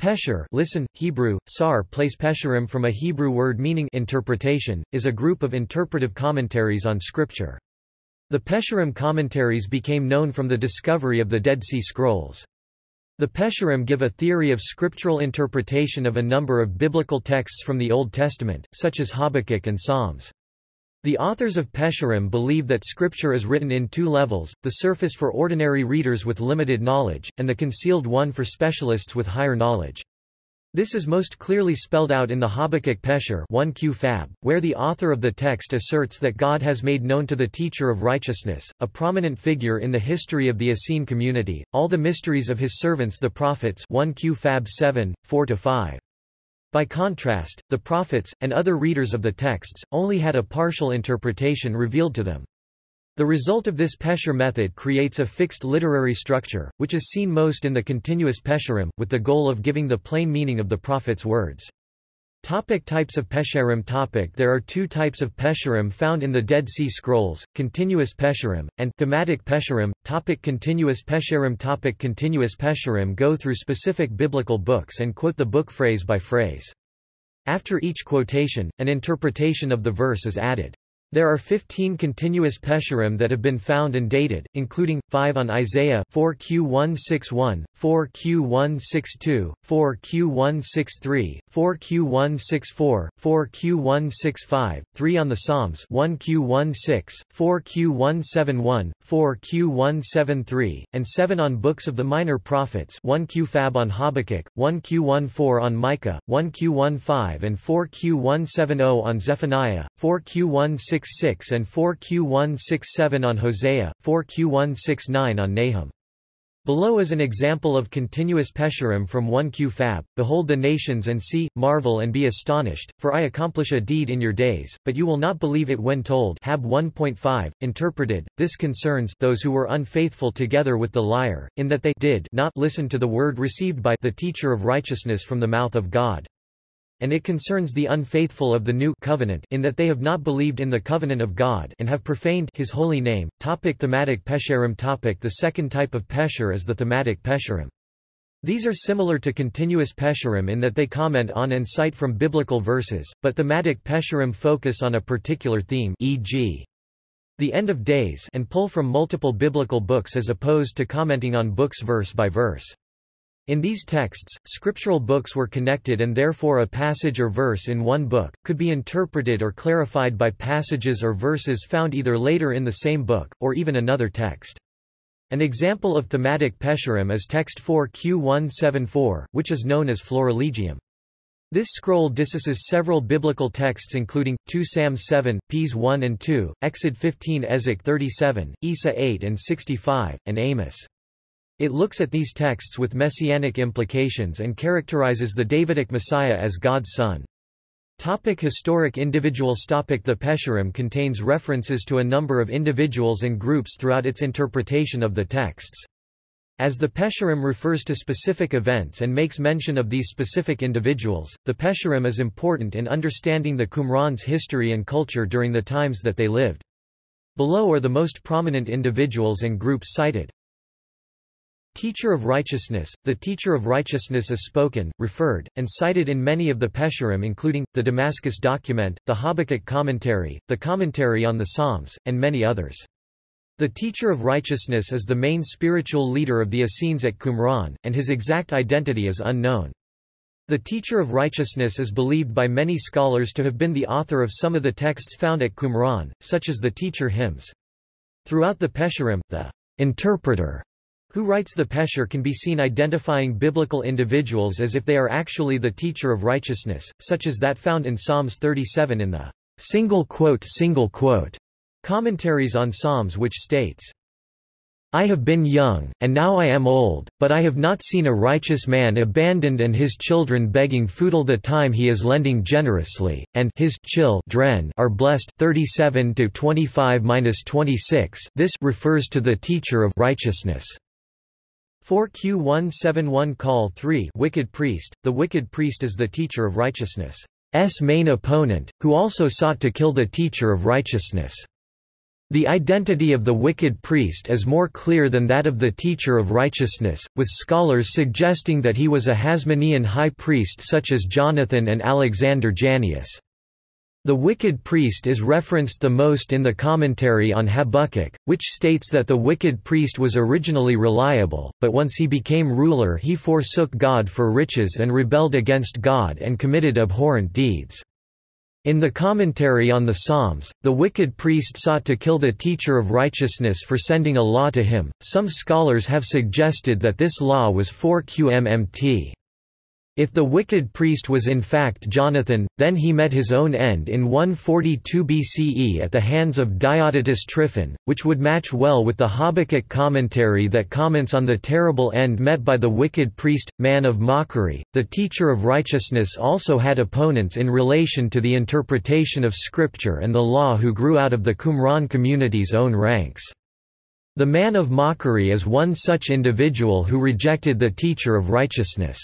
Pesher listen, Hebrew, sar place pesherim from a Hebrew word meaning interpretation, is a group of interpretive commentaries on Scripture. The Pesherim commentaries became known from the discovery of the Dead Sea Scrolls. The Pesherim give a theory of scriptural interpretation of a number of biblical texts from the Old Testament, such as Habakkuk and Psalms. The authors of Pesherim believe that scripture is written in two levels, the surface for ordinary readers with limited knowledge, and the concealed one for specialists with higher knowledge. This is most clearly spelled out in the Habakkuk Pesher 1q Fab, where the author of the text asserts that God has made known to the teacher of righteousness, a prominent figure in the history of the Essene community, all the mysteries of his servants the prophets 1q Fab 7, 4-5. By contrast, the prophets, and other readers of the texts, only had a partial interpretation revealed to them. The result of this Pesher method creates a fixed literary structure, which is seen most in the continuous Pesherim, with the goal of giving the plain meaning of the prophet's words. Topic types of Pesherim topic There are two types of Pesherim found in the Dead Sea Scrolls, continuous Pesherim, and thematic Pesherim. Topic continuous Pesherim topic Continuous Pesherim go through specific biblical books and quote the book phrase by phrase. After each quotation, an interpretation of the verse is added. There are 15 continuous Pesherim that have been found and dated, including, 5 on Isaiah 4Q161, 4Q162, 4Q163, 4Q164, 4Q165, 3 on the Psalms 1Q16, 4Q171, 4Q173, and 7 on books of the minor prophets 1Q-Fab on Habakkuk, 1Q14 on Micah, 1Q15 and 4Q170 on Zephaniah, 4Q16 4Q166 and 4Q167 on Hosea, 4Q169 on Nahum. Below is an example of continuous Pesherim from 1Q Fab, Behold the nations and see, marvel and be astonished, for I accomplish a deed in your days, but you will not believe it when told Hab 1.5, interpreted, this concerns those who were unfaithful together with the liar, in that they did not listen to the word received by the teacher of righteousness from the mouth of God and it concerns the unfaithful of the new covenant in that they have not believed in the covenant of God and have profaned his holy name. Topic thematic pesherim topic The second type of pesher is the thematic pesherim. These are similar to continuous pesherim in that they comment on and cite from biblical verses, but thematic pesherim focus on a particular theme e.g. the end of days and pull from multiple biblical books as opposed to commenting on books verse by verse. In these texts, scriptural books were connected and therefore a passage or verse in one book, could be interpreted or clarified by passages or verses found either later in the same book, or even another text. An example of thematic pesherim is text 4q174, which is known as Florilegium. This scroll discusses several biblical texts including, 2 Sam 7, Ps 1 and 2, Exod 15 Ezek 37, Isa 8 and 65, and Amos. It looks at these texts with messianic implications and characterizes the Davidic Messiah as God's son. Topic historic individuals Topic The Pesherim contains references to a number of individuals and groups throughout its interpretation of the texts. As the Pesherim refers to specific events and makes mention of these specific individuals, the Pesherim is important in understanding the Qumran's history and culture during the times that they lived. Below are the most prominent individuals and groups cited. Teacher of righteousness, the teacher of righteousness is spoken, referred, and cited in many of the Pesherim including, the Damascus document, the Habakkuk commentary, the commentary on the Psalms, and many others. The teacher of righteousness is the main spiritual leader of the Essenes at Qumran, and his exact identity is unknown. The teacher of righteousness is believed by many scholars to have been the author of some of the texts found at Qumran, such as the teacher hymns. Throughout the Pesherim, the interpreter who writes the Pesher can be seen identifying biblical individuals as if they are actually the teacher of righteousness, such as that found in Psalms 37 in the single quote single quote commentaries on Psalms which states, I have been young, and now I am old, but I have not seen a righteous man abandoned and his children begging food all the time he is lending generously, and his chil are blessed 37 to 25-26 This refers to the teacher of righteousness. 4Q171 Call 3 Wicked Priest The wicked priest is the teacher of righteousness' S main opponent, who also sought to kill the teacher of righteousness. The identity of the wicked priest is more clear than that of the teacher of righteousness, with scholars suggesting that he was a Hasmonean high priest such as Jonathan and Alexander Jannaeus. The wicked priest is referenced the most in the commentary on Habakkuk, which states that the wicked priest was originally reliable, but once he became ruler he forsook God for riches and rebelled against God and committed abhorrent deeds. In the commentary on the Psalms, the wicked priest sought to kill the teacher of righteousness for sending a law to him. Some scholars have suggested that this law was 4 QMMT. If the wicked priest was in fact Jonathan, then he met his own end in 142 BCE at the hands of Diodotus Tryphon, which would match well with the Habakkuk commentary that comments on the terrible end met by the wicked priest, man of mockery. The teacher of righteousness also had opponents in relation to the interpretation of scripture and the law who grew out of the Qumran community's own ranks. The man of mockery is one such individual who rejected the teacher of righteousness.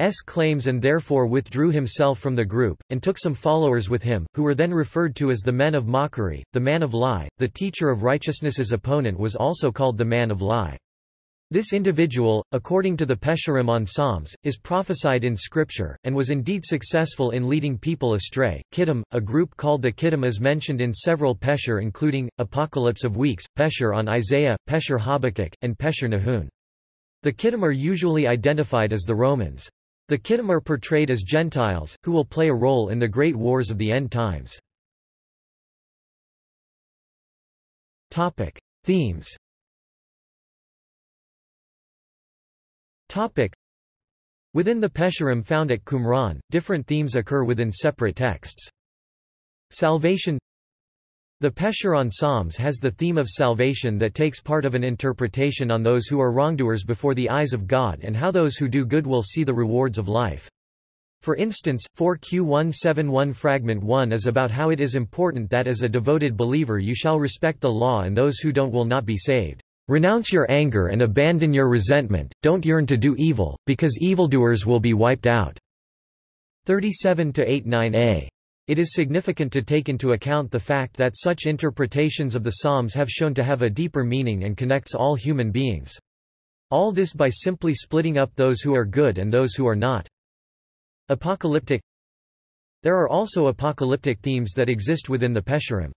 S claims and therefore withdrew himself from the group, and took some followers with him, who were then referred to as the men of mockery, the man of lie. The teacher of righteousness's opponent was also called the man of lie. This individual, according to the Pesharim on Psalms, is prophesied in Scripture, and was indeed successful in leading people astray. Kittim, a group called the Kittim is mentioned in several Pesher including, Apocalypse of Weeks, Pesher on Isaiah, Pesher Habakkuk, and Pesher Nahum. The Kittim are usually identified as the Romans. The Kittim are portrayed as Gentiles, who will play a role in the great wars of the end times. Topic. Themes Topic. Within the Pesharim found at Qumran, different themes occur within separate texts. Salvation the Pesher on Psalms has the theme of salvation that takes part of an interpretation on those who are wrongdoers before the eyes of God and how those who do good will see the rewards of life. For instance, 4Q171 Fragment 1 is about how it is important that as a devoted believer you shall respect the law and those who don't will not be saved. Renounce your anger and abandon your resentment, don't yearn to do evil, because evildoers will be wiped out. 37-89a it is significant to take into account the fact that such interpretations of the Psalms have shown to have a deeper meaning and connects all human beings. All this by simply splitting up those who are good and those who are not. Apocalyptic There are also apocalyptic themes that exist within the Pesharim.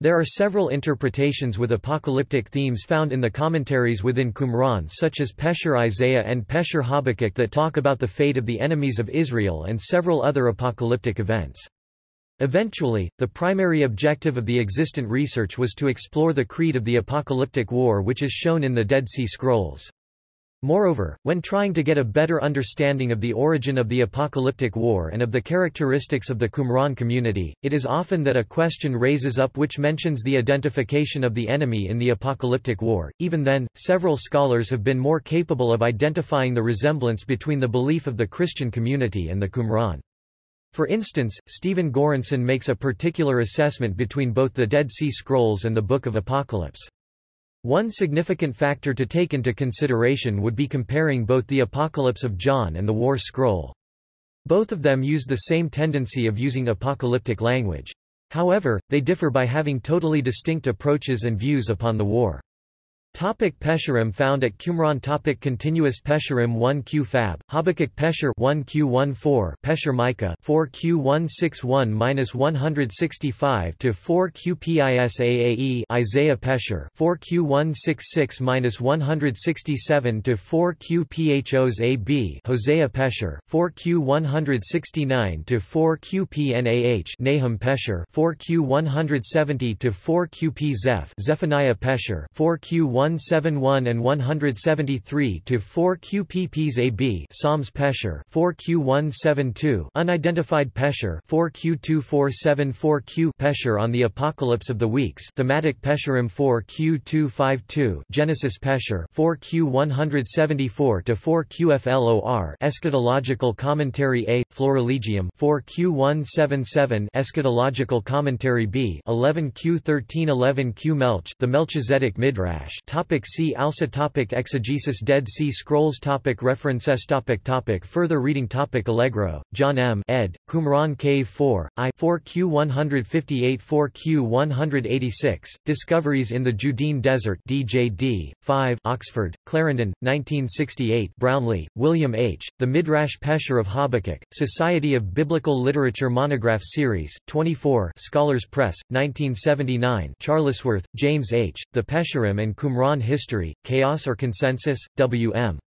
There are several interpretations with apocalyptic themes found in the commentaries within Qumran such as Pesher Isaiah and Pesher Habakkuk that talk about the fate of the enemies of Israel and several other apocalyptic events. Eventually, the primary objective of the existent research was to explore the creed of the apocalyptic war which is shown in the Dead Sea Scrolls. Moreover, when trying to get a better understanding of the origin of the apocalyptic war and of the characteristics of the Qumran community, it is often that a question raises up which mentions the identification of the enemy in the apocalyptic war. Even then, several scholars have been more capable of identifying the resemblance between the belief of the Christian community and the Qumran. For instance, Stephen Goranson makes a particular assessment between both the Dead Sea Scrolls and the Book of Apocalypse. One significant factor to take into consideration would be comparing both the Apocalypse of John and the War Scroll. Both of them use the same tendency of using apocalyptic language. However, they differ by having totally distinct approaches and views upon the war. Topic Pesharim found at Qumran. Topic Continuous Pesharim 1 Q Fab, Habakkuk Pesher 1 Q 14 Pesher Micah 4 Q 161-165 to 4 Q Pisaae Isaiah Pesher 4 Q 166-167 to 4 Q Phos AB Hosea Pesher 4 Q 169 to 4 Q Pnah. Nahum Pesher 4 Q 170 to 4 Q P Zeph. Zephaniah Pesher 4 Q 171 and 173 to 4 QPPs AB Psalms Pesher 4 Q172 Unidentified Pesher 4 Q2474 Q Pesher on the Apocalypse of the Weeks Thematic Pesherim 4 Q252 Genesis Pesher 4 Q174 to 4 QFLOR Eschatological Commentary A Florilegium 4 Q177 Eschatological Commentary B 11 Q1311 Q Melch The Melchizedek Midrash Topic see also topic Exegesis Dead Sea Scrolls topic References topic topic Further reading topic Allegro, John M. ed. Qumran K4, I 4Q 158 4Q 186, Discoveries in the Judean Desert DJD, 5 Oxford, Clarendon, 1968 Brownlee, William H., The Midrash Pesher of Habakkuk, Society of Biblical Literature Monograph Series, 24 Scholars Press, 1979 Charlesworth, James H., The Pesherim and Qumran History, Chaos or Consensus, W.M.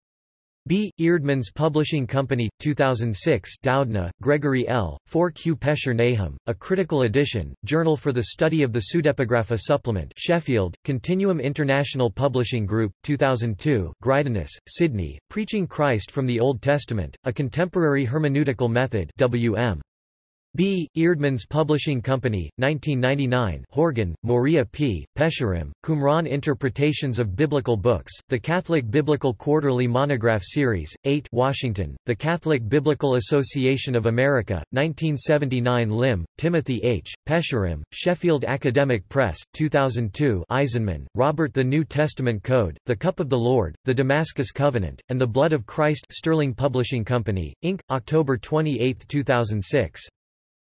B. Eerdmans Publishing Company, 2006 Doudna, Gregory L., 4Q Pesher Nahum, A Critical Edition, Journal for the Study of the Pseudepigrapha Supplement Sheffield, Continuum International Publishing Group, 2002 Greidanus, Sidney, Preaching Christ from the Old Testament, A Contemporary Hermeneutical Method W.M. B. Eerdmans Publishing Company, 1999 Horgan, Maurya P., Pesherim, Qumran Interpretations of Biblical Books, The Catholic Biblical Quarterly Monograph Series, 8 Washington, The Catholic Biblical Association of America, 1979 Lim, Timothy H., Pesherim, Sheffield Academic Press, 2002 Eisenman, Robert The New Testament Code, The Cup of the Lord, The Damascus Covenant, and the Blood of Christ Sterling Publishing Company, Inc., October 28, 2006.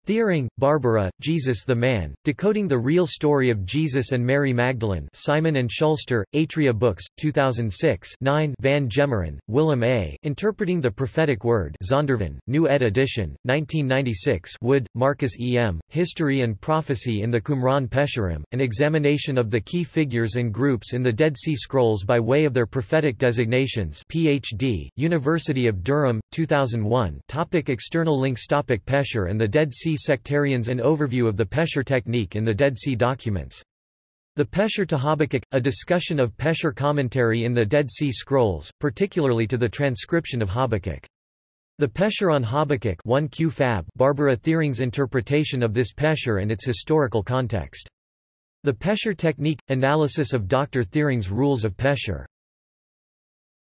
Thiering, Barbara, Jesus the Man, Decoding the Real Story of Jesus and Mary Magdalene Simon & Schuster, Atria Books, 2006 9 Van Gemeren, Willem A., Interpreting the Prophetic Word Zondervan, New Ed Edition, 1996 Wood, Marcus E. M., History and Prophecy in the Qumran Pesherim, An Examination of the Key Figures and Groups in the Dead Sea Scrolls by way of their prophetic designations Ph.D., University of Durham, 2001 topic External links topic Pesher and the Dead Sea sectarians An overview of the Pesher technique in the Dead Sea documents. The Pesher to Habakkuk, a discussion of Pesher commentary in the Dead Sea Scrolls, particularly to the transcription of Habakkuk. The Pesher on Habakkuk 1 Q Fab Barbara Thiering's interpretation of this Pesher and its historical context. The Pesher technique – analysis of Dr. Thiering's rules of Pesher